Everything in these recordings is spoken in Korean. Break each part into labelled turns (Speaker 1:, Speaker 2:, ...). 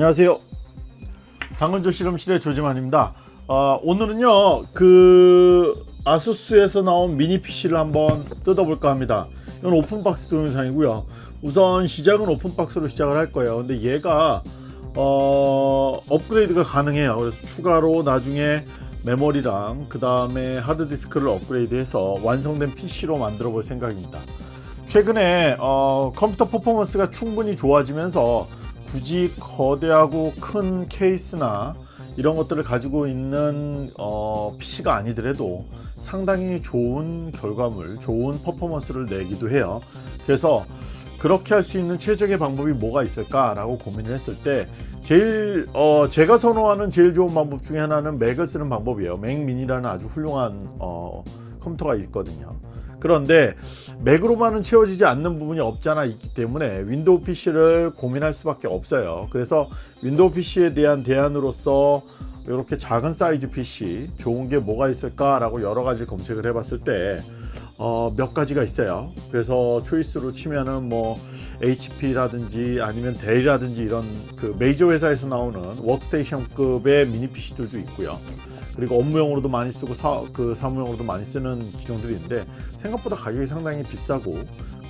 Speaker 1: 안녕하세요. 당근조 실험실의 조지만입니다. 어, 오늘은요 그 아수스에서 나온 미니 PC를 한번 뜯어볼까 합니다. 이건 open box 동영상이고요. 우선 시작은 open box로 시작을 할 거예요. 근데 얘가 어, 업그레이드가 가능해요. 그래서 추가로 나중에 메모리랑 그 다음에 하드디스크를 업그레이드해서 완성된 PC로 만들어 볼 생각입니다. 최근에 어, 컴퓨터 퍼포먼스가 충분히 좋아지면서 굳이 거대하고 큰 케이스나 이런 것들을 가지고 있는 어, PC가 아니더라도 상당히 좋은 결과물, 좋은 퍼포먼스를 내기도 해요. 그래서 그렇게 할 수 있는 최적의 방법이 뭐가 있을까 라고 고민을 했을 때 제일 어, 제가 선호하는 제일 좋은 방법 중에 하나는 맥을 쓰는 방법이에요. 맥 미니라는 아주 훌륭한 어, 컴퓨터가 있거든요. 그런데 맥으로만은 채워지지 않는 부분이 없잖아 있기 때문에 윈도우 PC를 고민할 수밖에 없어요. 그래서 윈도우 PC에 대한 대안으로서 이렇게 작은 사이즈 PC 좋은 게 뭐가 있을까 라고 여러 가지 검색을 해 봤을 때 어, 몇 가지가 있어요. 그래서 choice로 치면은 뭐 HP라든지 아니면 델이라든지 이런 그 메이저 회사에서 나오는 워크스테이션급의 미니 PC들도 있고요. 그리고 업무용으로도 많이 쓰고 사, 그 사무용으로도 많이 쓰는 기종들이 있는데 생각보다 가격이 상당히 비싸고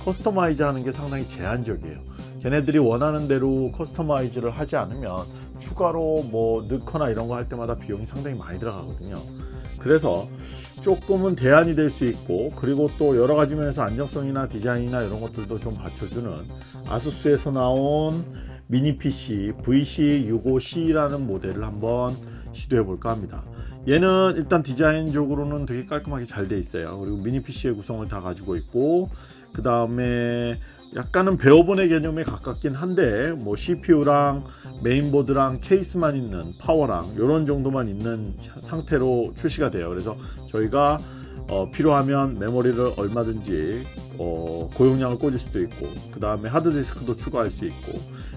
Speaker 1: customize 하는 게 상당히 제한적이에요. 걔네들이 원하는 대로 customize를 하지 않으면 추가로 뭐 넣거나 이런 거 할 때마다 비용이 상당히 많이 들어가거든요. 그래서 조금은 대안이 될 수 있고 그리고 또 여러 가지 면에서 안정성이나 디자인이나 이런 것들도 좀 받쳐주는 아수스에서 나온 미니 PC VC65C라는 모델을 한번 시도해 볼까 합니다. 얘는 일단 디자인적으로는 되게 깔끔하게 잘 돼 있어요. 그리고 미니 PC의 구성을 다 가지고 있고 그 다음에 약간은 배워본의 개념에 가깝긴 한데 뭐 CPU랑 메인보드랑 케이스만 있는 파워랑 이런 정도만 있는 상태로 출시가 돼요. 그래서 저희가 어, 필요하면 메모리를 얼마든지 어, 고용량을 꽂을 수도 있고 그 다음에 하드디스크도 추가할 수 있고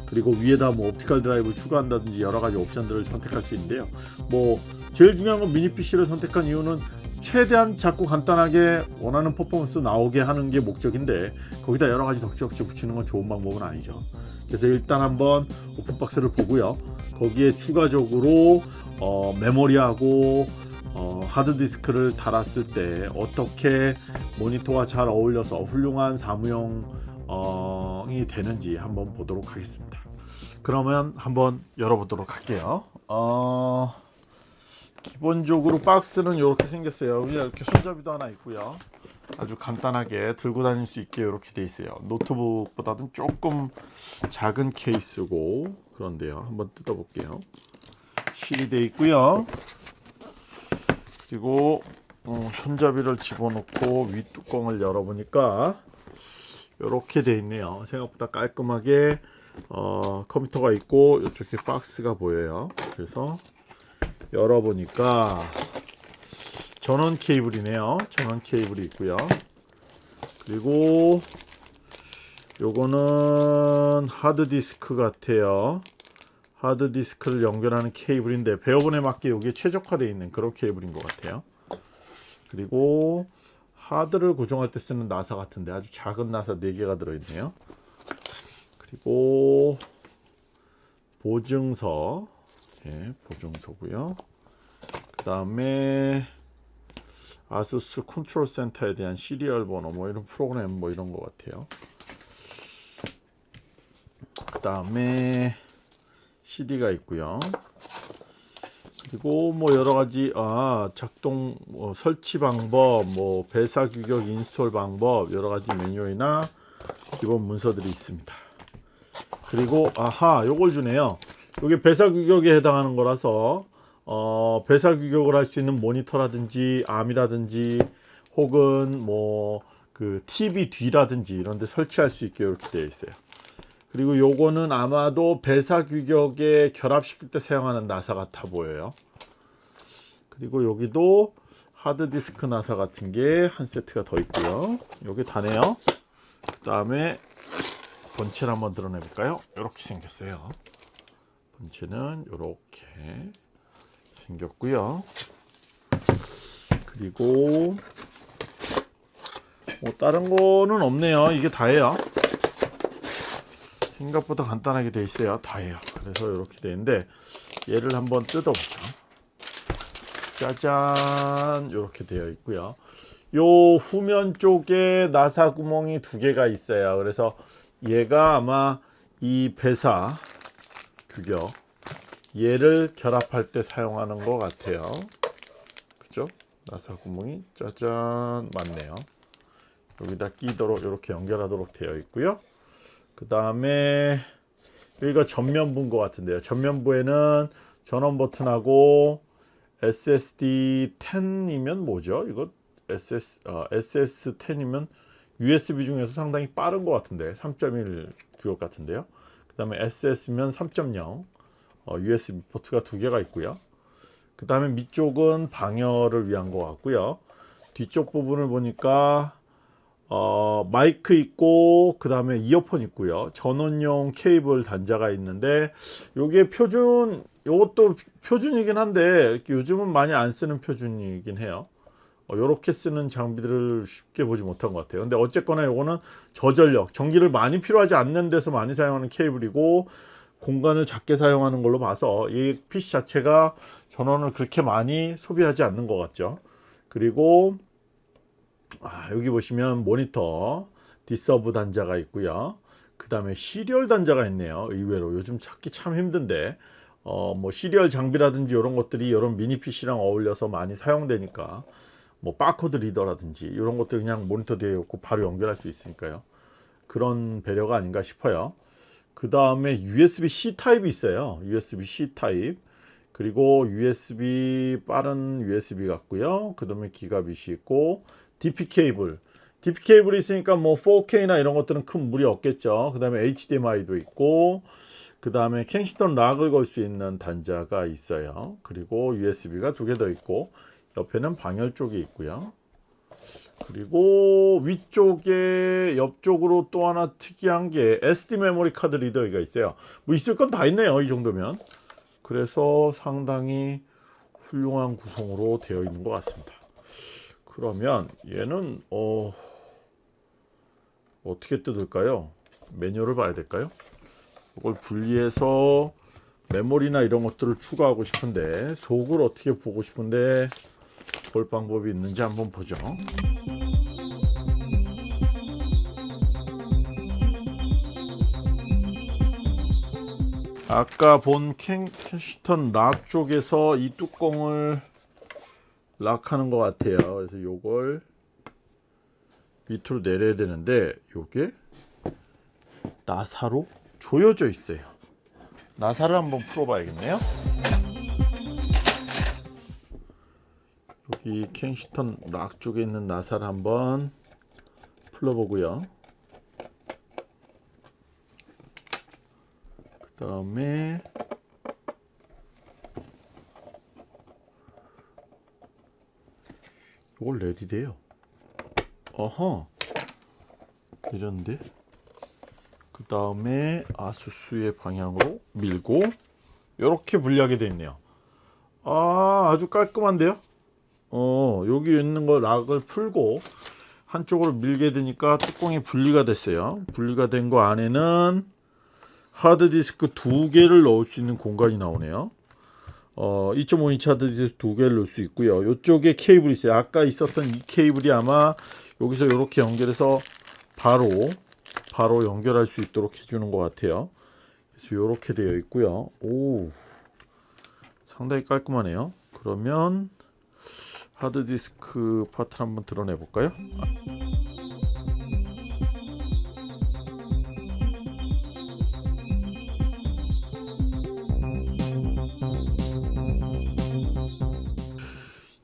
Speaker 1: 그리고 위에다 뭐 optical drive를 추가한다든지 여러가지 옵션들을 선택할 수 있는데요. 뭐 제일 중요한 건 미니 PC를 선택한 이유는 최대한 자꾸 간단하게 원하는 퍼포먼스 나오게 하는 게 목적인데 거기다 여러 가지 덕지덕지 붙이는 건 좋은 방법은 아니죠. 그래서 일단 한번 오픈박스를 보고요. 거기에 추가적으로 어, 메모리하고 어, 하드디스크를 달았을 때 어떻게 모니터와 잘 어울려서 훌륭한 사무용이 되는지 한번 보도록 하겠습니다. 그러면 한번 열어보도록 할게요. 어... 기본적으로 박스는 이렇게 생겼어요. 그냥 이렇게 손잡이도 하나 있고요. 아주 간단하게 들고 다닐 수 있게 이렇게 돼 있어요. 노트북보다는 조금 작은 케이스고 그런데요. 한번 뜯어 볼게요. 실이 돼 있고요. 그리고 어, 손잡이를 집어넣고 윗뚜껑을 열어보니까 이렇게 돼 있네요. 생각보다 깔끔하게 어, 컴퓨터가 있고 이쪽에 박스가 보여요. 그래서 열어보니까 전원 케이블이네요. 전원 케이블이 있고요. 그리고 요거는 하드디스크 같아요. 하드디스크를 연결하는 케이블인데 배어본에 맞게 이게 최적화되어 있는 그런 케이블인 것 같아요. 그리고 하드를 고정할 때 쓰는 나사 같은데 아주 작은 나사 4개가 들어있네요. 그리고 보증서 예, 보증서고요. 그 다음에 아수스 Control Center에 대한 serial 번호 뭐 이런 프로그램 뭐 이런 것 같아요. 그 다음에 CD가 있고요. 그리고 뭐 여러 가지 아 작동 뭐 설치 방법 뭐 VESA 규격 install 방법 여러 가지 매뉴얼이나 기본 문서들이 있습니다. 그리고 아하 요걸 주네요 이게 VESA 규격에 해당하는 거라서 어, VESA 규격을 할 수 있는 모니터라든지 arm이라든지 혹은 뭐 그 TV 뒤라든지 이런 데 설치할 수 있게 이렇게 되어 있어요. 그리고 요거는 아마도 VESA 규격에 결합시킬 때 사용하는 나사 같아 보여요. 그리고 여기도 하드디스크 나사 같은 게 한 세트가 더 있고요. 요게 다네요. 그 다음에 본체를 한번 드러내 볼까요? 이렇게 생겼어요 본체는 이렇게 생겼고요. 그리고 뭐 다른 거는 없네요. 이게 다예요. 생각보다 간단하게 돼 있어요. 다예요. 그래서 이렇게 되는데 얘를 한번 뜯어보죠. 짜잔. 이렇게 되어 있고요. 요 후면 쪽에 나사 구멍이 두 개가 있어요. 그래서 얘가 아마 이 배사 규격. 얘를 결합할 때 사용하는 것 같아요. 그죠? 나사 구멍이 짜잔 맞네요. 여기다 끼도록 이렇게 연결하도록 되어 있고요. 그 다음에 여기가 전면부인 것 같은데요. 전면부에는 전원 버튼하고 SSD 10이면 뭐죠? 이거 SS, 어, SS10이면 USB 중에서 상당히 빠른 것 같은데 3.1 규격 같은데요 그 다음에 SS면 3.0 어, USB 포트가 두 개가 있고요. 그 다음에 밑쪽은 방열을 위한 것 같고요. 뒤쪽 부분을 보니까 어, 마이크 있고 그 다음에 이어폰 있고요. 전원용 케이블 단자가 있는데 요게 표준 요것도 표준이긴 한데 요즘은 많이 안 쓰는 표준이긴 해요 어, 요렇게 쓰는 장비들을 쉽게 보지 못한 것 같아요. 근데 어쨌거나 요거는 저전력 전기를 많이 필요하지 않는 데서 많이 사용하는 케이블이고 공간을 작게 사용하는 걸로 봐서 이 PC 자체가 전원을 그렇게 많이 소비하지 않는 것 같죠. 그리고 아, 여기 보시면 모니터 D-Sub 단자가 있고요. 그 다음에 serial 단자가 있네요 의외로. 요즘 찾기 참 힘든데. 어, 뭐 serial 장비라든지 이런 것들이 이런 미니 PC랑 어울려서 많이 사용되니까 뭐 바코드 reader라든지 이런 것들 그냥 모니터 뒤에 놓고 바로 연결할 수 있으니까요. 그런 배려가 아닌가 싶어요. 그 다음에 USB-C 타입이 있어요. USB-C 타입. 그리고 USB 빠른 USB 같고요. 그 다음에 gigabit이 있고 DP 케이블. DP 케이블이 있으니까 뭐 4K나 이런 것들은 큰 무리 없겠죠. 그 다음에 HDMI도 있고 그 다음에 Kensington lock을 걸 수 있는 단자가 있어요. 그리고 USB가 두 개 더 있고 옆에는 방열 쪽이 있고요. 그리고 위쪽에 옆쪽으로 또 하나 특이한 게 SD 메모리 카드 reader가 있어요. 뭐 있을 건 다 있네요 이 정도면. 그래서 상당히 훌륭한 구성으로 되어 있는 것 같습니다. 그러면 얘는 어 어떻게 뜯을까요? 매뉴얼을 봐야 될까요? 이걸 분리해서 메모리나 이런 것들을 추가하고 싶은데 속을 어떻게 보고 싶은데 볼 방법이 있는지 한번 보죠. 아까 본 Ken, Kensington lock 쪽에서 이 뚜껑을 lock하는 것 같아요. 그래서 요걸 밑으로 내려야 되는데 요게 나사로 조여져 있어요. 나사를 한번 풀어 봐야겠네요 여기 Kensington lock 쪽에 있는 나사를 한번 풀어 보고요. 그 다음에 이걸 레디돼요. 어허 이런데. 그 다음에 아수스의 방향으로 밀고 이렇게 분리하게 되어 있네요. 아 아주 깔끔한데요 어 여기 있는 거 락을 풀고 한쪽으로 밀게 되니까 뚜껑이 분리가 됐어요. 분리가 된 거 안에는 하드디스크 두 개를 넣을 수 있는 공간이 나오네요. 어, 2.5인치 하드디스크 두 개를 넣을 수 있고요. 이쪽에 케이블이 있어요. 아까 있었던 이 케이블이 아마 여기서 이렇게 연결해서 바로 바로 연결할 수 있도록 해주는 것 같아요. 그래서 이렇게 되어 있고요. 오 상당히 깔끔하네요. 그러면 하드디스크 파트를 한번 드러내 볼까요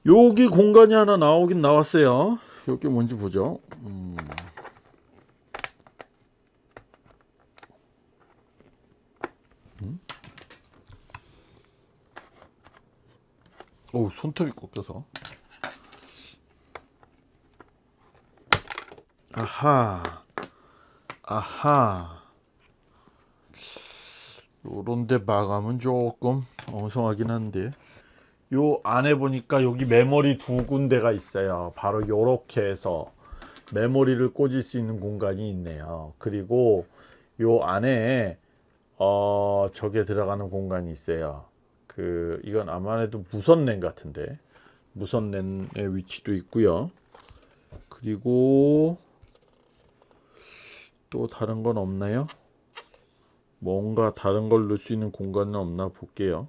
Speaker 1: 여기 공간이 하나 나오긴 나왔어요 여기 뭔지 보죠 음. 음? 오 손톱이 꺾여서 아하. 아하. 요런데 마감은 조금 엉성하긴 한데. 요 안에 보니까 여기 메모리 두 군데가 있어요. 바로 요렇게 해서 메모리를 꽂을 수 있는 공간이 있네요. 그리고 요 안에 어 저게 들어가는 공간이 있어요. 그 이건 아무래도 무선랜 같은데. 무선랜의 위치도 있고요. 그리고 또 다른 건 없나요? 뭔가 다른 걸 넣을 수 있는 공간은 없나 볼게요.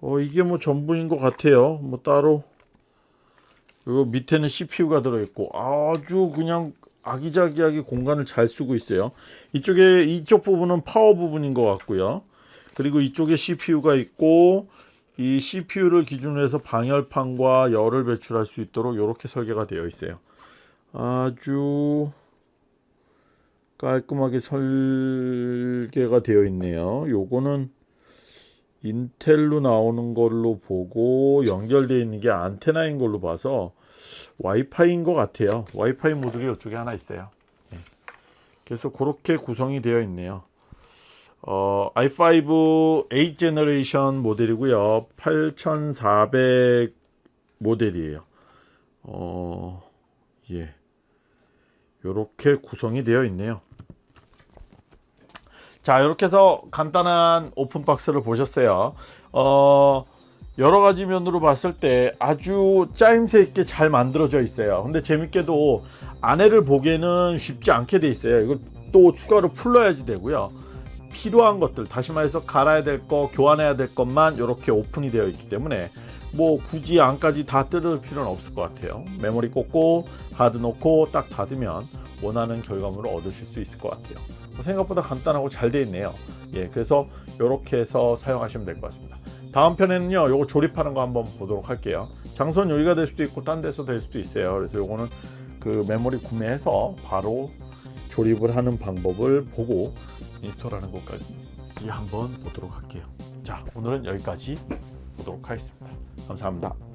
Speaker 1: 어 이게 뭐 전부인 것 같아요. 뭐 따로 요 밑에는 CPU가 들어있고 아주 그냥 아기자기하게 공간을 잘 쓰고 있어요. 이쪽에 이쪽 부분은 파워 부분인 것 같고요. 그리고 이쪽에 CPU가 있고 이 CPU를 기준으로 해서 방열판과 열을 배출할 수 있도록 이렇게 설계가 되어 있어요. 아주 깔끔하게 설계가 되어 있네요. 요거는 인텔로 나오는 걸로 보고 연결되어 있는 게 안테나인 걸로 봐서 와이파이인 것 같아요. 와이파이 모듈이 이쪽에 하나 있어요. 예. 그래서 그렇게 구성이 되어 있네요. 어, i5 8 generation 모델이고요. 8400 모델이에요. 어, 예. 요렇게 구성이 되어 있네요. 자, 이렇게 해서 간단한 오픈박스를 보셨어요. 어, 여러 가지 면으로 봤을 때 아주 짜임새 있게 잘 만들어져 있어요. 근데 재밌게도 안에를 보기에는 쉽지 않게 돼 있어요. 이걸 또 추가로 풀러야지 되고요. 필요한 것들, 다시 말해서 갈아야 될 거, 교환해야 될 것만 이렇게 오픈이 되어 있기 때문에 뭐 굳이 안까지 다 뜯을 필요는 없을 것 같아요. 메모리 꽂고 하드 놓고 딱 닫으면 원하는 결과물을 얻으실 수 있을 것 같아요. 생각보다 간단하고 잘 되어 있네요. 예, 그래서 이렇게 해서 사용하시면 될 것 같습니다. 다음 편에는요, 요거 조립하는 거 한번 보도록 할게요. 장소는 여기가 될 수도 있고 딴 데서 될 수도 있어요. 그래서 요거는 그 메모리 구매해서 바로 조립을 하는 방법을 보고 인스톨하는 것까지 한번 보도록 할게요. 자, 오늘은 여기까지 보도록 하겠습니다. 감사합니다.